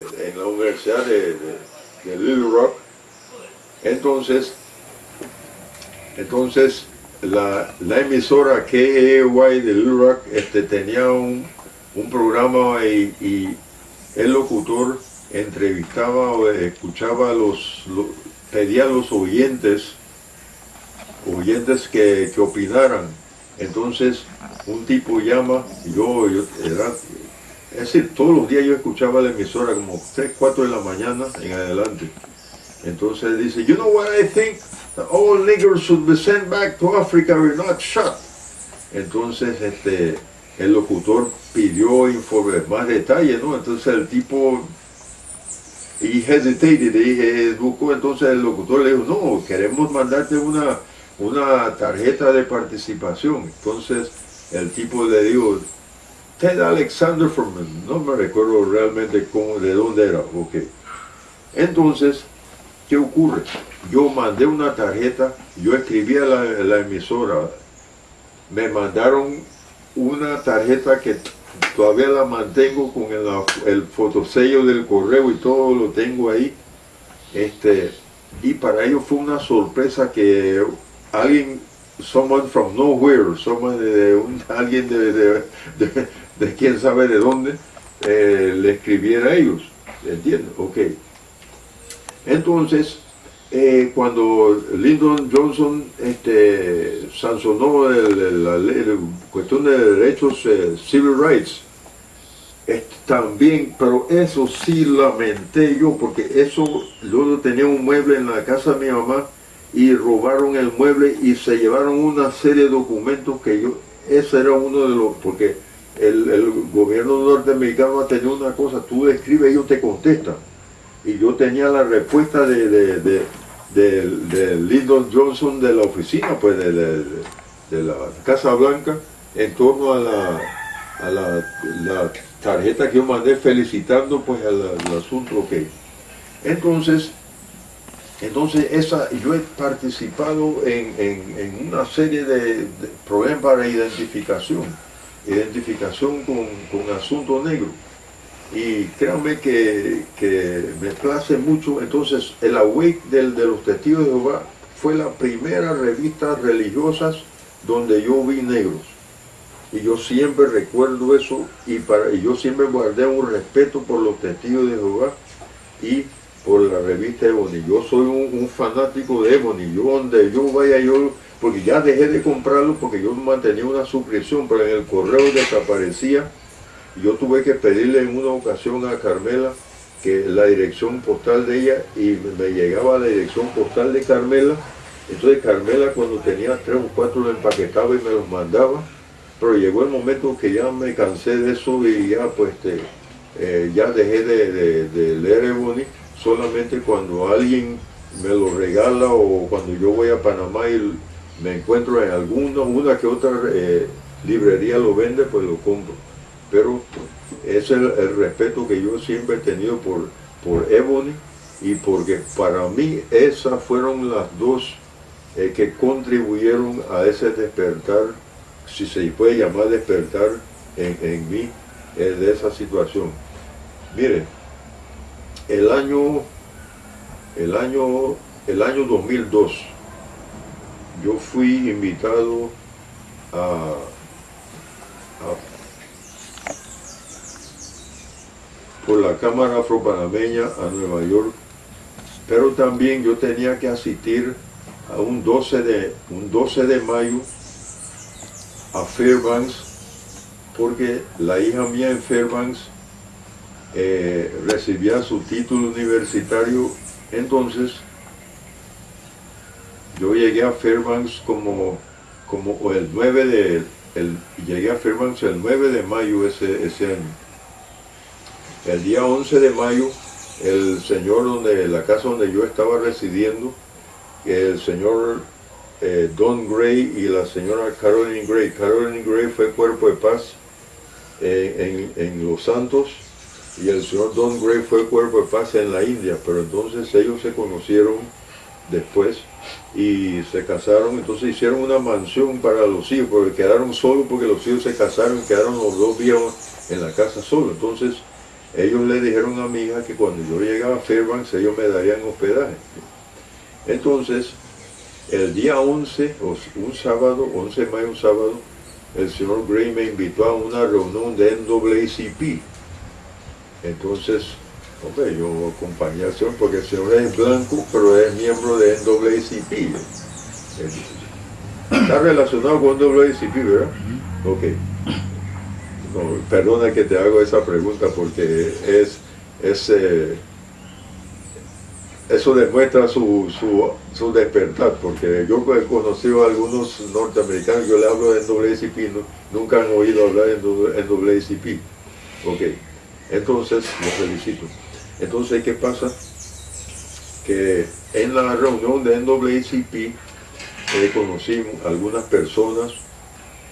en la Universidad de, Little Rock. Entonces, entonces la, la emisora KAY de Little Rock este, tenía un, programa y, el locutor entrevistaba o escuchaba los, lo- pedía a los oyentes, oyentes que, que opinaran. Entonces un tipo llama, yo, yo era, es decir, todos los días yo escuchaba la emisora como 3, 4 de la mañana en adelante. Entonces dice, you know what I think? All niggers should be sent back to Africa or not shot. Entonces este, el locutor pidió informe, más detalles, ¿no? Entonces el tipo, y hesitated, y buscó, entonces el locutor le dijo, no, queremos mandarte una, una tarjeta de participación. Entonces el tipo le dijo, Ted Alexander from, no me recuerdo realmente cómo, de dónde era, ok. Entonces, ¿qué ocurre? Yo mandé una tarjeta, yo escribí a la, emisora, me mandaron una tarjeta que todavía la mantengo con el, el fotosello del correo y todo lo tengo ahí. Este, y para ellos fue una sorpresa que alguien, someone from nowhere, someone de, alguien de- de quién sabe de dónde, eh, le escribiera a ellos. ¿Entiendes? Ok. Entonces, eh, cuando Lyndon Johnson este, sancionó la cuestión de derechos eh, civil rights, también, pero eso sí lamenté yo, porque eso, yo tenía un mueble en la casa de mi mamá y robaron el mueble y se llevaron una serie de documentos que yo, ese era uno de los, porque el, el gobierno norteamericano ha tenido una cosa, tú escribes, ellos te contestan. Y yo tenía la respuesta de, de, de, de- de Lyndon Johnson de la oficina, pues de, de- la Casa Blanca, en torno a la, a la, la tarjeta que yo mandé felicitando pues al, asunto que entonces entonces esa yo he participado en, en- en una serie de, de problemas para identificación identificación con, con asunto negro y créanme que, que me place mucho. Entonces, el Awake del, de los Testigos de Jehová fue la primera revista religiosas donde yo vi negros. Y yo siempre recuerdo eso y, para, y yo siempre guardé un respeto por los Testigos de Jehová y por la revista Ebony. Yo soy un, un fanático de Ebony. Yo donde yo vaya, yo, porque ya dejé de comprarlo porque yo mantenía una suscripción, pero en el correo desaparecía. Yo tuve que pedirle en una ocasión a Carmela que la dirección postal de ella y me llegaba la dirección postal de Carmela. Entonces Carmela cuando tenía tres o cuatro lo empaquetaba y me los mandaba. Pero llegó el momento que ya me cansé de eso y ya pues este, eh, ya dejé de, de- de leer Ebony solamente cuando alguien me lo regala o cuando yo voy a Panamá y me encuentro en alguna, una que otra eh, librería lo vende, pues lo compro pero ese es el, respeto que yo siempre he tenido por, por Ebony y porque para mí esas fueron las dos eh, que contribuyeron a ese despertar, si se puede llamar despertar en, en mí eh, de esa situación. Miren, el año, el año, el año 2002, yo fui invitado a, por la Cámara Afropanameña a Nueva York, pero también yo tenía que asistir a un 12 de, un 12 de mayo a Fairbanks, porque la hija mía en Fairbanks eh, recibía su título universitario, entonces yo llegué a Fairbanks como, como el 9 de, el, llegué a Fairbanks el 9 de mayo ese, ese año. El día 11 de mayo, el señor donde, la casa donde yo estaba residiendo, el señor eh, Don Gray y la señora Caroline Gray. Caroline Gray fue cuerpo de paz eh, en, en Los Santos y el señor Don Gray fue cuerpo de paz en la India, pero entonces ellos se conocieron después y se casaron, entonces hicieron una mansión para los hijos, porque quedaron solos porque los hijos se casaron, quedaron los dos viejos en la casa solos. Entonces, ellos le dijeron a mi hija que cuando yo llegaba a Fairbanks ellos me darían hospedaje. Entonces, el día 11, un sábado, 11 de mayo, un sábado, el señor Gray me invitó a una reunión de NAACP. Entonces, hombre, yo acompañé al señor porque el señor es blanco, pero es miembro de NAACP. Está relacionado con NAACP, ¿verdad? Ok. perdona que te hago esa pregunta porque es, es eh, eso demuestra su, su, despertar, porque yo he conocido a algunos norteamericanos, yo le hablo de NAACP, nunca han oído hablar en NAACP. Ok, entonces, los felicito. Entonces, ¿qué pasa? Que en la reunión de NAACP eh, conocí algunas personas,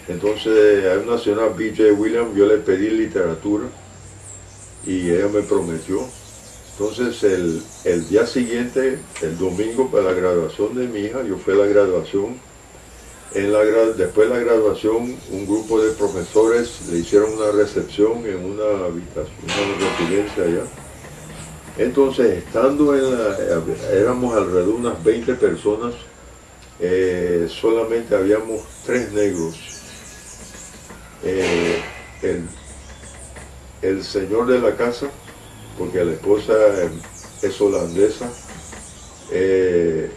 entonces hay una señora BJ Williams, yo le pedí literatura y ella me prometió entonces el, día siguiente, el domingo para la graduación de mi hija, yo fui a la graduación. En la, después de la graduación, un grupo de profesores le hicieron una recepción en una habitación, una residencia allá. Entonces, estando en la, éramos alrededor de unas 20 personas, eh, solamente habíamos tres negros. Eh, el señor de la casa, porque la esposa es holandesa, eh,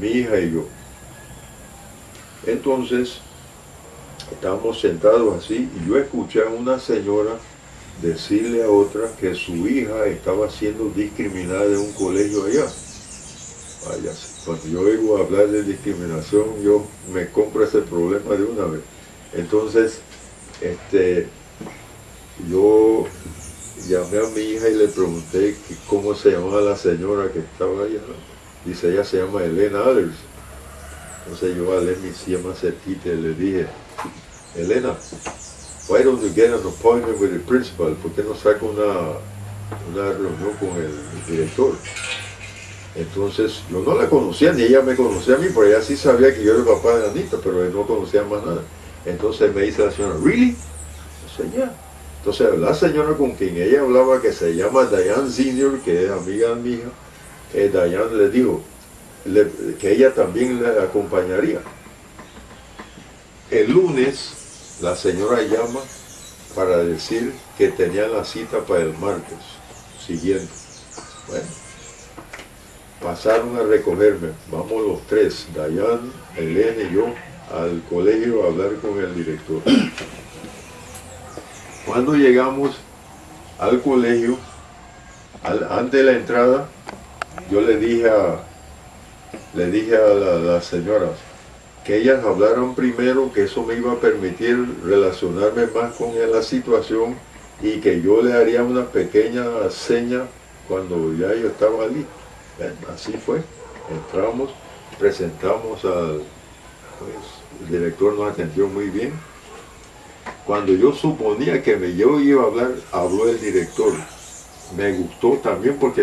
mi hija y yo. Entonces, estábamos sentados así y yo escuché a una señora decirle a otra que su hija estaba siendo discriminada en un colegio allá. Cuando yo oigo hablar de discriminación, yo me compro ese problema de una vez. Entonces, este, yo llamé a mi hija y le pregunté cómo se llamaba la señora que estaba allá. Dice, ella se llama Elena Aders. Entonces yo a mi silla más cerquita y le dije, Elena, why don't you get an appointment with the principal? ¿Por qué no saca una, una reunión con el director? Entonces yo no la conocía, ni ella me conocía a mí, porque ella sí sabía que yo era el papá de Anita, pero no conocía más nada. Entonces me dice la señora, ¿really? Señora, entonces la señora con quien ella hablaba, que se llama Diane Senior, que es amiga hija, eh, Diane le dijo que ella también le acompañaría. El lunes la señora llama para decir que tenía la cita para el martes siguiente. Bueno, pasaron a recogerme, vamos los tres, Dayan, Elena y yo, al colegio a hablar con el director. Cuando llegamos al colegio, antes de la entrada, yo le dije a, le dije a las señoras que ellas hablaron primero, que eso me iba a permitir relacionarme más con la situación y que yo le haría una pequeña seña cuando ya yo estaba allí. Así fue. Entramos, presentamos al pues, el director nos atendió muy bien cuando yo suponía que me, iba a hablar, habló el director. Me gustó también porque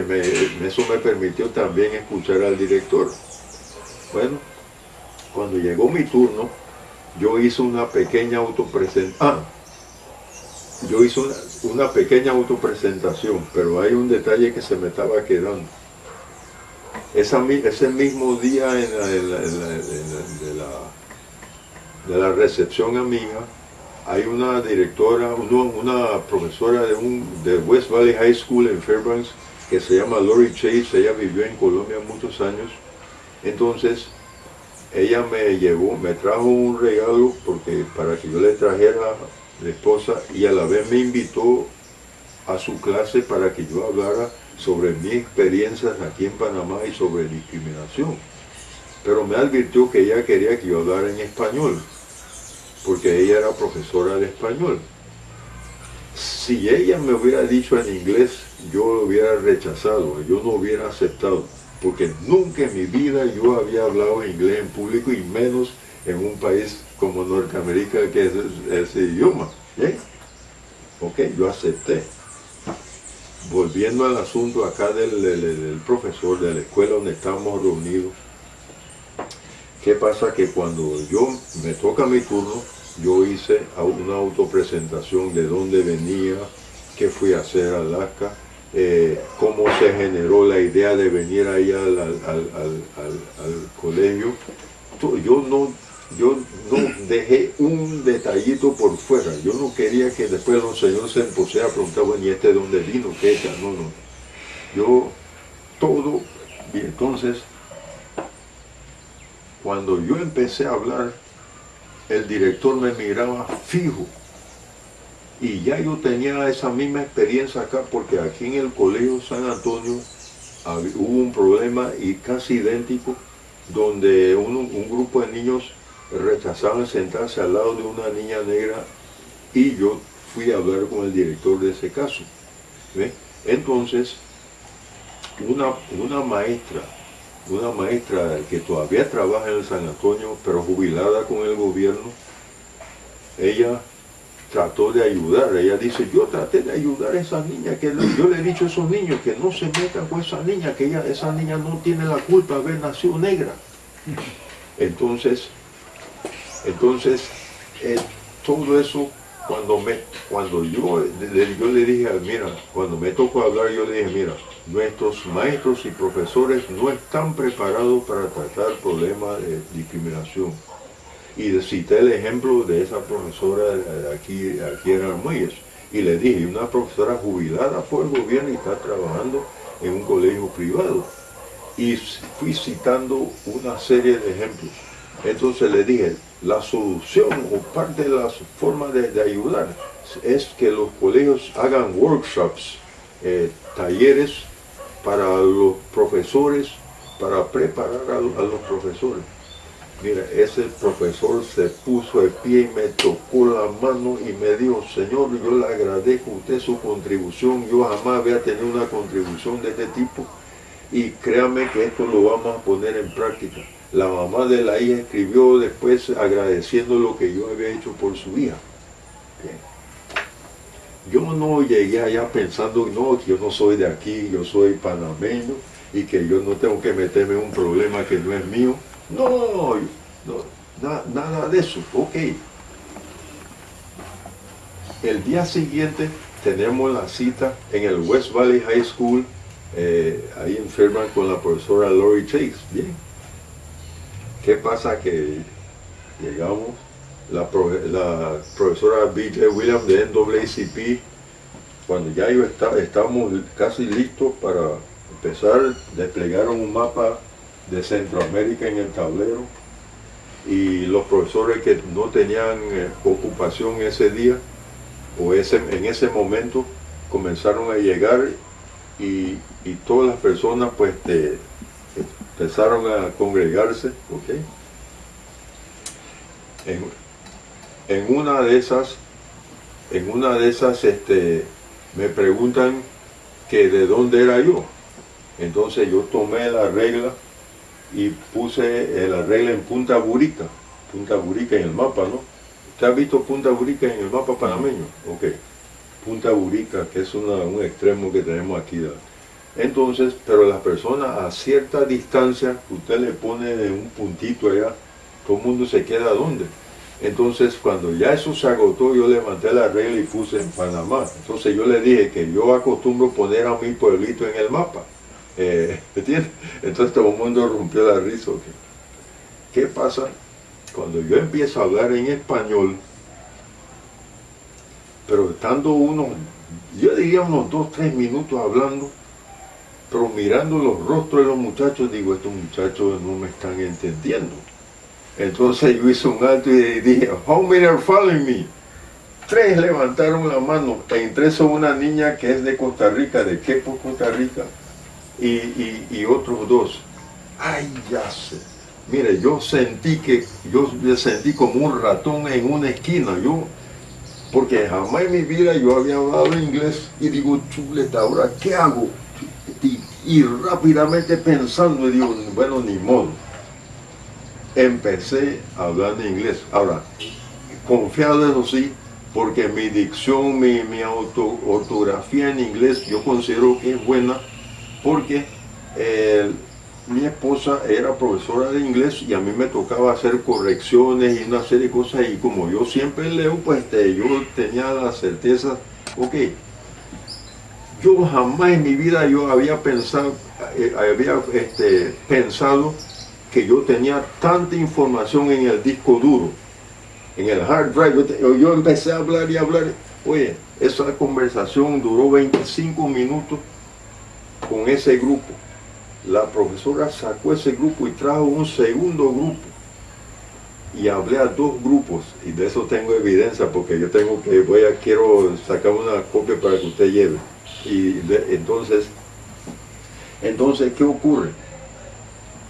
eso me permitió también escuchar al director. Bueno, cuando llegó mi turno, yo hice una pequeña autopresentación. Ah, yo hice una, pequeña autopresentación, pero hay un detalle que se me estaba quedando. ese mismo día en la, de la recepción a mi hija, hay una directora, una profesora de, un, de West Valley High School en Fairbanks que se llama Lori Chase, ella vivió en Colombia muchos años, entonces ella me llevó, me trajo un regalo porque para que yo le trajera a la esposa y a la vez me invitó a su clase para que yo hablara sobre mis experiencias aquí en Panamá y sobre discriminación. Pero me advirtió que ella quería que yo hablara en español porque ella era profesora de español. Si ella me hubiera dicho en inglés, yo lo hubiera rechazado, yo no hubiera aceptado, porque nunca en mi vida yo había hablado inglés en público y menos en un país como Norteamérica que es ese idioma. Ok, yo acepté. Volviendo al asunto acá del, del profesor de la escuela donde estamos reunidos, ¿qué pasa? Que cuando yo me toca mi turno, yo hice una autopresentación de dónde venía, qué fui a hacer a Alaska, eh, cómo se generó la idea de venir ahí al, al colegio. Yo no yo no dejé un detallito por fuera. Yo no quería que después los señores se pusieran a preguntar, bueno, ¿y este de dónde vino? ¿Qué es? No, no. Yo, todo, y entonces, cuando yo empecé a hablar, el director me miraba fijo. Y ya yo tenía esa misma experiencia acá, porque aquí en el Colegio San Antonio hubo un problema y casi idéntico, donde un grupo de niños rechazaban sentarse al lado de una niña negra y yo fui a hablar con el director de ese caso. Entonces, una, una maestra, una maestra que todavía trabaja en el San Antonio, pero jubilada con el gobierno, ella trató de ayudar. Ella dice, yo traté de ayudar a esa niña, que yo le he dicho a esos niños que no se metan con esa niña, que ella, esa niña no tiene la culpa de haber nacido negra. Entonces, entonces, eh, todo eso, cuando, me, cuando yo, yo le dije, mira, cuando me tocó hablar, yo le dije, mira, nuestros maestros y profesores no están preparados para tratar problemas de discriminación. Y cité el ejemplo de esa profesora aquí, aquí en Armuelles. Y le dije, una profesora jubilada por el gobierno y está trabajando en un colegio privado. Y fui citando una serie de ejemplos. Entonces le dije, la solución o parte de las formas de, ayudar es que los colegios hagan workshops, eh, talleres para los profesores, para preparar a, los profesores. Mira, ese profesor se puso de pie y me tocó la mano y me dijo, Señor, yo le agradezco a usted su contribución, yo jamás había tenido una contribución de este tipo y créame que esto lo vamos a poner en práctica. La mamá de la hija escribió después agradeciendo lo que yo había hecho por su hija. Yo no llegué allá pensando, no, que yo no soy de aquí, yo soy panameño y que yo no tengo que meterme en un problema que no es mío. No, nada de eso. Ok. El día siguiente tenemos la cita en el West Valley High School, eh, ahí enferman con la profesora Lori Chase. Bien ¿Qué pasa? Que llegamos, la, profesora B.J. Williams de NAACP, cuando ya yo estábamos casi listos para empezar, desplegaron un mapa de Centroamérica en el tablero y los profesores que no tenían eh, ocupación ese día o ese, en ese momento comenzaron a llegar y, todas las personas pues de, empezaron a congregarse, ¿ok? En, una de esas, en una de esas, este, me preguntan que de dónde era yo. Entonces yo tomé la regla y puse la regla en Punta Burica, Punta Burica en el mapa, ¿no? ¿Usted ha visto Punta Burica en el mapa panameño? Ok. Punta Burica, que es un extremo que tenemos aquí. Entonces, pero las personas a cierta distancia, usted le pone un puntito allá, todo el mundo se queda donde. Entonces, cuando ya eso se agotó, yo levanté la regla y puse en Panamá. Entonces yo le dije que yo acostumbro poner a mi pueblito en el mapa. Eh. Entonces todo el mundo rompió la risa. ¿Qué pasa? Cuando yo empiezo a hablar en español, pero estando unos, yo diría unos dos, tres minutos hablando, pero mirando los rostros de los muchachos, digo, estos muchachos no me están entendiendo. Entonces yo hice un alto y dije, how many are following me? Tres levantaron la mano, entre eso una niña que es de Costa Rica, de Quepo, Costa Rica, y, y, otros dos. Ay, ya sé. Mire, yo sentí que, yo sentí como un ratón en una esquina, yo, porque jamás en mi vida yo había hablado inglés y digo, chuleta, ahora, ¿qué hago? y, rápidamente pensando, digo, bueno, ni modo. Empecé a hablar en inglés. Ahora, confiado eso sí, porque mi dicción, mi, mi auto, ortografía en inglés, yo considero que es buena, porque eh, mi esposa era profesora de inglés y a mí me tocaba hacer correcciones y una serie de cosas y como yo siempre leo, pues este, yo tenía la certeza, ok, yo jamás en mi vida yo había pensado, eh, había este, pensado que yo tenía tanta información en el disco duro, en el hard drive. Yo, yo empecé a hablar y hablar. Oye, esa conversación duró 25 minutos con ese grupo. La profesora sacó ese grupo y trajo un segundo grupo. Y hablé a dos grupos, y de eso tengo evidencia, porque yo tengo que, voy a, quiero sacar una copia para que usted lleve. Y entonces, entonces, ¿qué ocurre?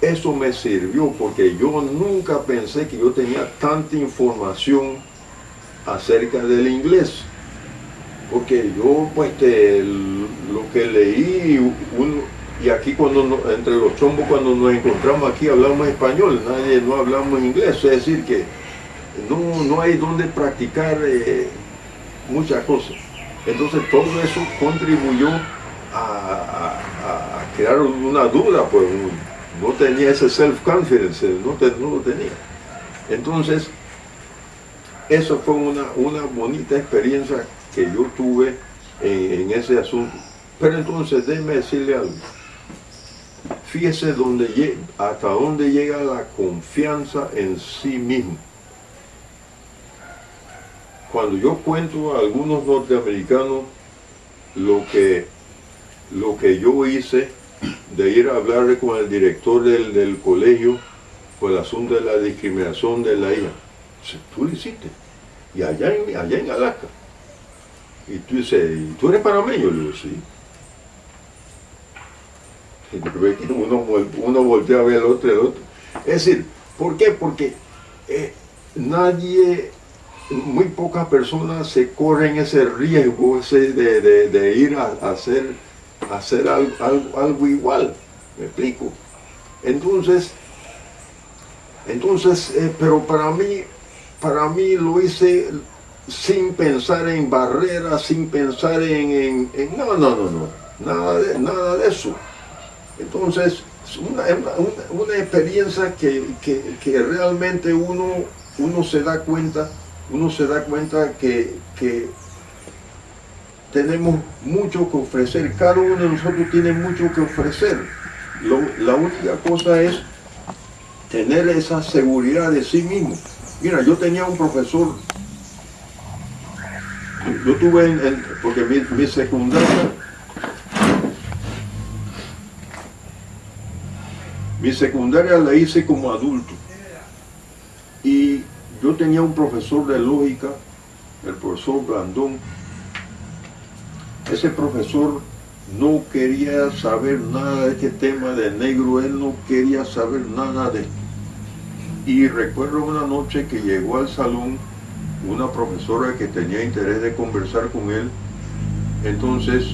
Eso me sirvió porque yo nunca pensé que yo tenía tanta información acerca del inglés. Porque yo, pues, lo que leí, y aquí cuando entre los chombos cuando nos encontramos aquí hablamos español, nadie no hablamos inglés, es decir que no, no hay donde practicar eh, muchas cosas. Entonces todo eso contribuyó a, crear una duda, pues no tenía ese self-confidence, no, lo tenía. Entonces, eso fue una, una bonita experiencia que yo tuve en, ese asunto. Pero entonces, déjeme decirle algo. Fíjese dónde, hasta dónde llega la confianza en sí mismo cuando yo cuento a algunos norteamericanos lo que, lo que yo hice de ir a hablar con el director del, colegio por el asunto de la discriminación de la hija. Tú lo hiciste. Y allá en, allá en Alaska. Y tú dices, ¿tú eres panameño? Le digo, sí. Y uno, uno voltea a ver al otro, el otro. Es decir, ¿por qué? Porque eh, nadie muy pocas personas se corren ese riesgo ese de, ir a, hacer, hacer algo, igual. ¿Me explico? Entonces, entonces, eh, pero para mí, para mí lo hice sin pensar en barreras, sin pensar en, no, no, no, no, nada de, nada de eso. Entonces, una, una, experiencia que, que, realmente uno, uno se da cuenta uno se da cuenta que, tenemos mucho que ofrecer, cada uno de nosotros tiene mucho que ofrecer. la única cosa es tener esa seguridad de sí mismo. Mira, yo tenía un profesor, yo tuve, en, porque mi, mi secundaria, mi secundaria la hice como adulto. Y yo tenía un profesor de lógica, el profesor Blandón. Ese profesor no quería saber nada de este tema de negro, él no quería saber nada de esto. Y recuerdo una noche que llegó al salón una profesora que tenía interés de conversar con él. Entonces,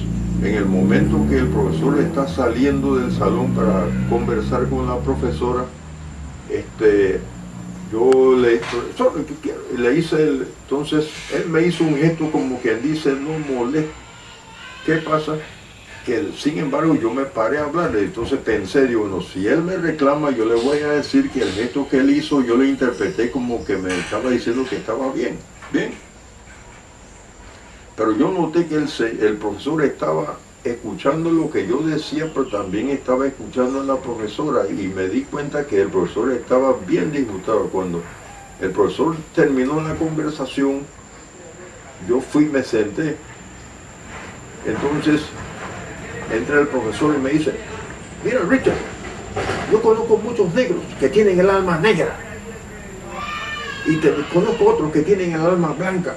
en el momento que el profesor está saliendo del salón para conversar con la profesora, este, yo le, le hice, entonces él me hizo un gesto como quien dice, no moleste. ¿Qué pasa? Que sin embargo yo me paré a hablarle, entonces pensé, digo, no, si él me reclama, yo le voy a decir que el gesto que él hizo, yo le interpreté como que me estaba diciendo que estaba bien, bien. Pero yo noté que el, el profesor estaba escuchando lo que yo decía, pero también estaba escuchando a la profesora y me di cuenta que el profesor estaba bien disgustado. Cuando el profesor terminó la conversación, yo fui y me senté. Entonces entra el profesor y me dice, mira Richard, yo conozco muchos negros que tienen el alma negra y conozco otros que tienen el alma blanca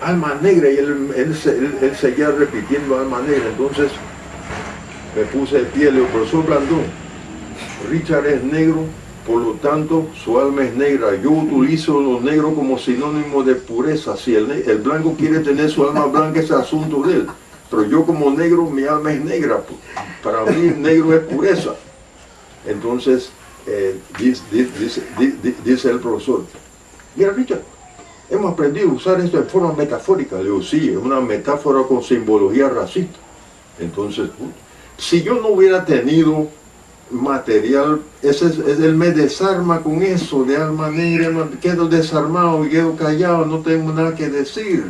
alma negra y él, él, seguía repitiendo alma negra. Entonces me puse de pie, le digo, profesor Blandón, Richard es negro, por lo tanto su alma es negra. Yo utilizo los negros como sinónimo de pureza. Si el, el blanco quiere tener su alma blanca, es asunto de él. Pero yo como negro, mi alma es negra. Para mí negro es pureza. Entonces, eh, dice, el profesor, mira Richard, hemos aprendido a usar esto de forma metafórica. Le digo, sí, es una metáfora con simbología racista. Entonces, si yo no hubiera tenido material, ese, es, él me desarma con eso de alma negra, quedo desarmado y quedo callado, no tengo nada que decir.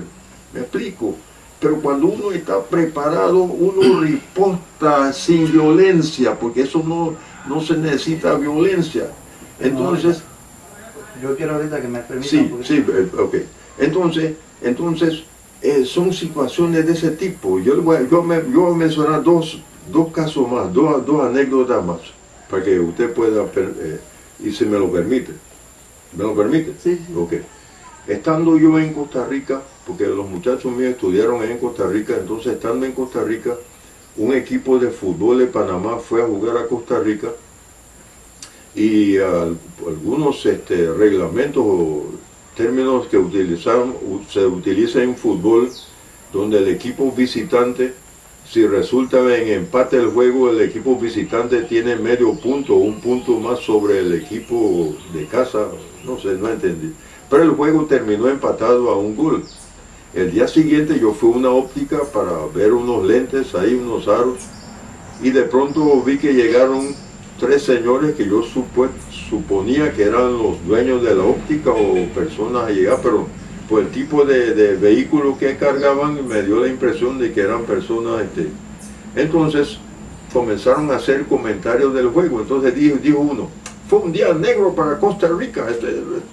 ¿Me explico? Pero cuando uno está preparado, uno riposta sin violencia, porque eso no, no se necesita violencia. Entonces... yo quiero ahorita que me permitan... Sí, sí, eh, ok. Entonces, entonces eh, son situaciones de ese tipo. Yo, voy, yo, me, yo voy a mencionar dos, dos casos más, dos, dos anécdotas más, para que usted pueda, eh, y si me lo permite. ¿Me lo permite? Sí, sí. Ok. Estando yo en Costa Rica, porque los muchachos míos estudiaron en Costa Rica, entonces estando en Costa Rica, un equipo de fútbol de Panamá fue a jugar a Costa Rica y algunos este, reglamentos o términos que utilizaron, se utilizan en fútbol, donde el equipo visitante, si resulta en empate el juego, el equipo visitante tiene medio punto, un punto más sobre el equipo de casa, no sé, no entendí. Pero el juego terminó empatado a un gol. El día siguiente yo fui a una óptica para ver unos lentes, ahí unos aros, y de pronto vi que llegaron tres señores que yo suponía que eran los dueños de la óptica o personas a llegar, pero por el tipo de, vehículo que cargaban me dio la impresión de que eran personas... Este, entonces comenzaron a hacer comentarios del juego, entonces dijo, dijo uno, fue un día negro para Costa Rica, este,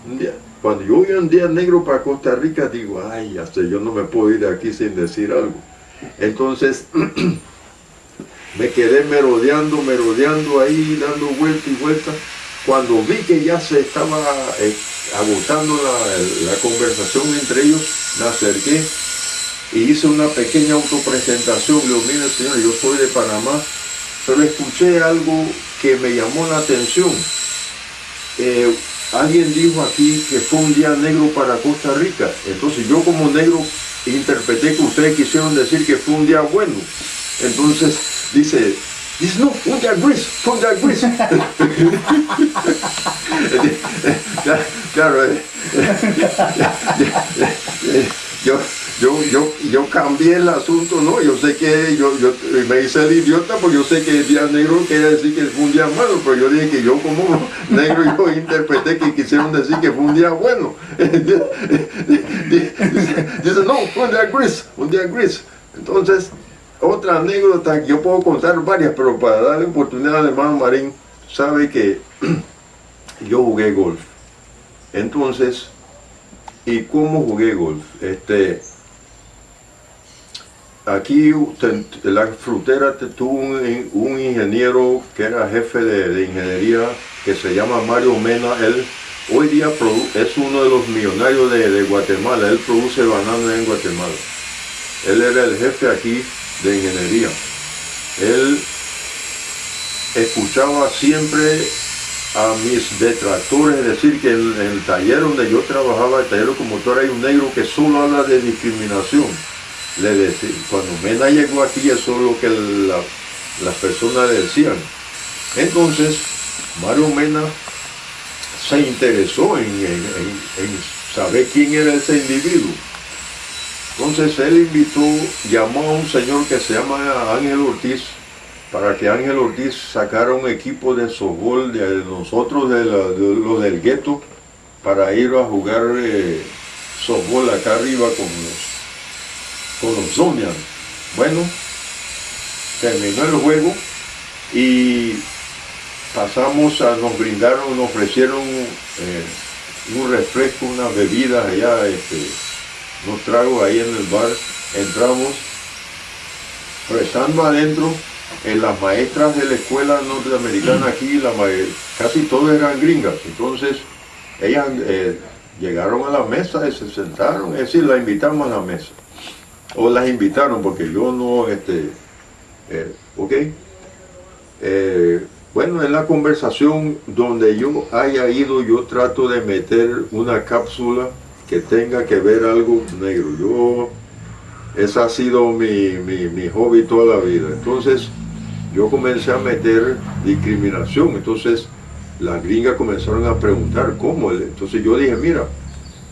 un día. Cuando yo oigo un día negro para Costa Rica, digo, ay, hasta yo no me puedo ir de aquí sin decir algo. Entonces, me quedé merodeando, merodeando ahí, dando vuelta y vuelta. Cuando vi que ya se estaba eh, agotando la, conversación entre ellos, me acerqué y hice una pequeña autopresentación. Le digo, mire señor, yo soy de Panamá, pero escuché algo que me llamó la atención. Eh, alguien dijo aquí que fue un día negro para Costa Rica. Entonces yo como negro interpreté que ustedes quisieron decir que fue un día bueno. Entonces dice, dice, no, un día gris, fue un día gris. claro, eh, yo, yo, yo, yo cambié el asunto, ¿no? Yo sé que yo, yo me hice el idiota porque yo sé que el día negro quiere decir que fue un día malo, pero yo dije que yo como negro yo interpreté que quisieron decir que fue un día bueno. Dice, no, fue un día gris, un día gris. Entonces, otra anécdota que yo puedo contar varias, pero para darle oportunidad al hermano Marín, sabe que yo jugué golf. Entonces, ¿y cómo jugué golf? Este, aquí la frutera tuvo un, ingeniero que era jefe de, ingeniería que se llama Mario Mena. Él hoy día es uno de los millonarios de, de Guatemala. Él produce bananas en Guatemala. Él era el jefe aquí de ingeniería. Él escuchaba siempre a mis detractores decir que en, el taller donde yo trabajaba, el taller como motor, hay un negro que solo habla de discriminación. Le decía, cuando Mena llegó aquí, eso es lo que las personas decían. Entonces, Mario Mena se interesó en, en saber quién era ese individuo. Entonces él invitó, llamó a un señor que se llama Ángel Ortiz, para que Ángel Ortiz sacara un equipo de softball de nosotros, de, los del gueto, para ir a jugar eh, softball acá arriba con los, con los Zonian. Bueno, terminó el juego y pasamos a, nos brindaron, nos ofrecieron eh, un refresco, una bebida allá, este, nos trago ahí en el bar, entramos, rezando adentro, en las maestras de la escuela norteamericana aquí, la casi todas eran gringas, entonces ellas eh, llegaron a la mesa y se sentaron, es decir, la invitamos a la mesa, o las invitaron porque yo no, este, eh, ok, eh, bueno, en la conversación donde yo haya ido, yo trato de meter una cápsula que tenga que ver algo negro. Yo, ese ha sido mi, mi, hobby toda la vida. Entonces, yo comencé a meter discriminación. Entonces, las gringas comenzaron a preguntar cómo. Entonces yo dije, mira,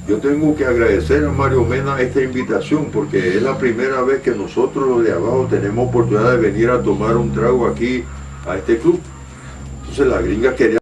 yo tengo que agradecer a Mario Mena esta invitación porque es la primera vez que nosotros los de abajo tenemos oportunidad de venir a tomar un trago aquí a este club. Entonces la gringa quería